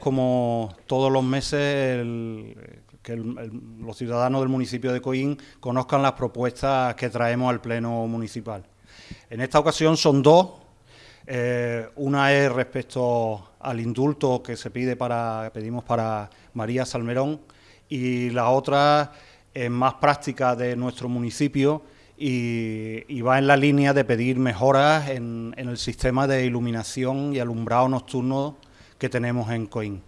Como todos los meses, que los ciudadanos del municipio de Coín conozcan las propuestas que traemos al Pleno Municipal. En esta ocasión son dos. Eh, una es respecto al indulto que se pide para, pedimos para María Salmerón y la otra es más práctica de nuestro municipio y, va en la línea de pedir mejoras en, en el sistema de iluminación y alumbrado nocturno que tenemos en Coín.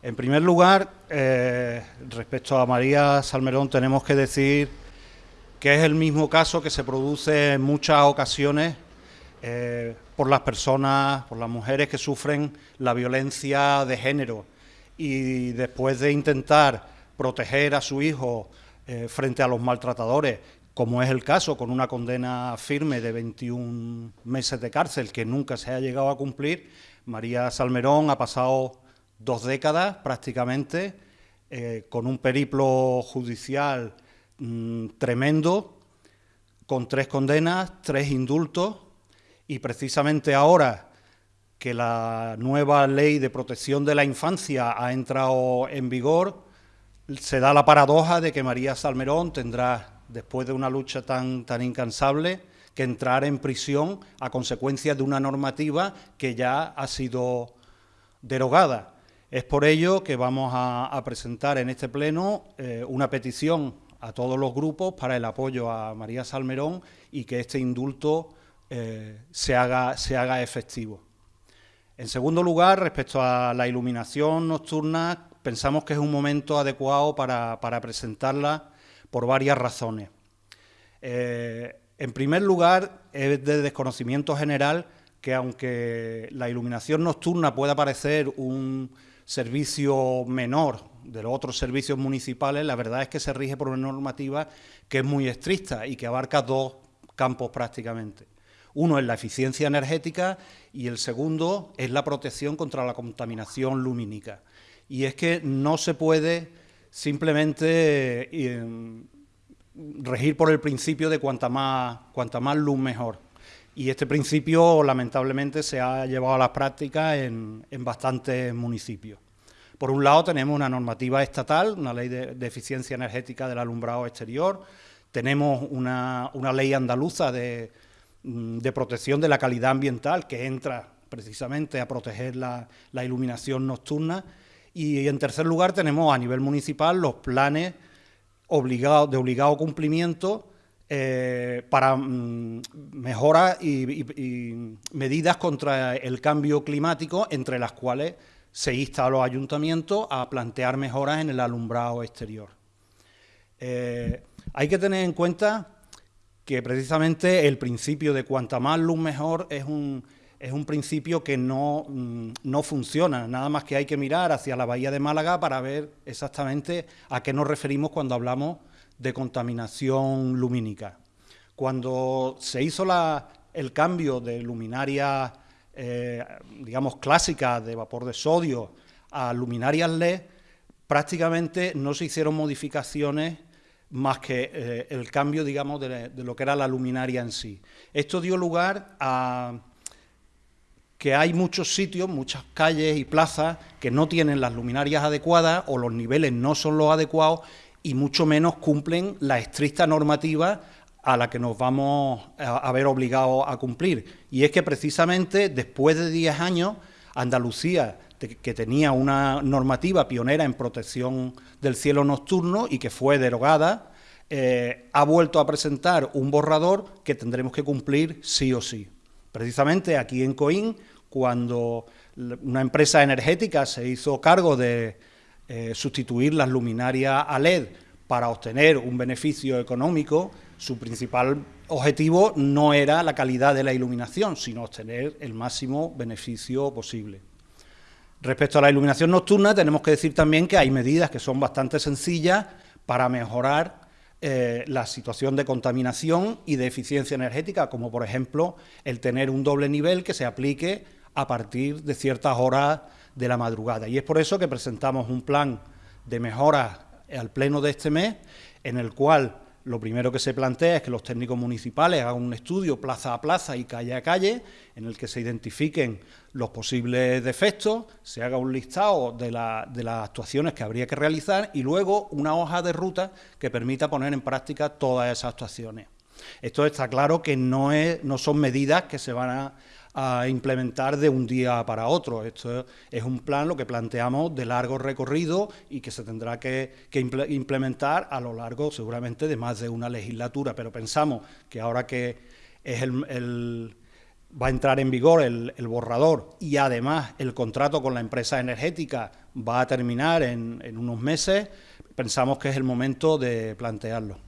En primer lugar, eh, respecto a María Salmerón, tenemos que decir que es el mismo caso que se produce en muchas ocasiones eh, por las personas, por las mujeres que sufren la violencia de género y después de intentar proteger a su hijo eh, frente a los maltratadores, como es el caso con una condena firme de 21 meses de cárcel que nunca se ha llegado a cumplir, María Salmerón ha pasado dos décadas prácticamente eh, con un periplo judicial mm, tremendo, con tres condenas, tres indultos y precisamente ahora que la nueva ley de protección de la infancia ha entrado en vigor, se da la paradoja de que María Salmerón tendrá, después de una lucha tan, tan incansable, que entrar en prisión a consecuencia de una normativa que ya ha sido derogada. Es por ello que vamos a, presentar en este pleno eh, una petición a todos los grupos para el apoyo a María Salmerón y que este indulto eh, se, haga, se haga efectivo. En segundo lugar, respecto a la iluminación nocturna, pensamos que es un momento adecuado para, presentarla por varias razones. Eh, en primer lugar, es de desconocimiento general que aunque la iluminación nocturna pueda parecer un servicio menor de los otros servicios municipales, la verdad es que se rige por una normativa que es muy estricta y que abarca dos campos prácticamente. Uno es la eficiencia energética y el segundo es la protección contra la contaminación lumínica. Y es que no se puede simplemente eh, regir por el principio de cuanta más, cuanta más luz mejor. Y este principio, lamentablemente, se ha llevado a la práctica en, bastantes municipios. Por un lado, tenemos una normativa estatal, una ley de, eficiencia energética del alumbrado exterior, tenemos una, ley andaluza de, protección de la calidad ambiental que entra precisamente a proteger la, la iluminación nocturna. Y en tercer lugar, tenemos a nivel municipal los planes de obligado cumplimiento eh, para mm, mejoras y, medidas contra el cambio climático, entre las cuales se insta a los ayuntamientos a plantear mejoras en el alumbrado exterior. Eh, hay que tener en cuenta que precisamente el principio de cuanta más luz mejor es un, es un principio que no, mm, no, funciona, nada más que hay que mirar hacia la bahía de Málaga para ver exactamente a qué nos referimos cuando hablamos de contaminación lumínica. Cuando se hizo el cambio de luminarias, eh, digamos, clásicas de vapor de sodio a luminarias LED, prácticamente no se hicieron modificaciones más que eh, el cambio, digamos, de lo que era la luminaria en sí. Esto dio lugar a que hay muchos sitios, muchas calles y plazas que no tienen las luminarias adecuadas o los niveles no son los adecuados y mucho menos cumplen la estricta normativa a la que nos vamos a, ver obligados a cumplir. Y es que precisamente después de 10 años, Andalucía, que tenía una normativa pionera en protección del cielo nocturno y que fue derogada, eh, ha vuelto a presentar un borrador que tendremos que cumplir sí o sí. Precisamente aquí en Coín, cuando una empresa energética se hizo cargo de eh, sustituir las luminarias a LED para obtener un beneficio económico, su principal objetivo no era la calidad de la iluminación, sino obtener el máximo beneficio posible. Respecto a la iluminación nocturna, tenemos que decir también que hay medidas que son bastante sencillas para mejorar eh, la situación de contaminación y de eficiencia energética, como por ejemplo el tener un doble nivel que se aplique a partir de ciertas horas de la madrugada. Y es por eso que presentamos un plan de mejoras al pleno de este mes, en el cual lo primero que se plantea es que los técnicos municipales hagan un estudio plaza a plaza y calle a calle en el que se identifiquen los posibles defectos, se haga un listado de, las actuaciones que habría que realizar y luego una hoja de ruta que permita poner en práctica todas esas actuaciones. Esto está claro que no, no son medidas que se van a a implementar de un día para otro. Esto es un plan, lo que planteamos, de largo recorrido y que se tendrá que, implementar a lo largo seguramente de más de una legislatura. Pero pensamos que ahora que es el, va a entrar en vigor el, borrador y además el contrato con la empresa energética va a terminar en unos meses, pensamos que es el momento de plantearlo.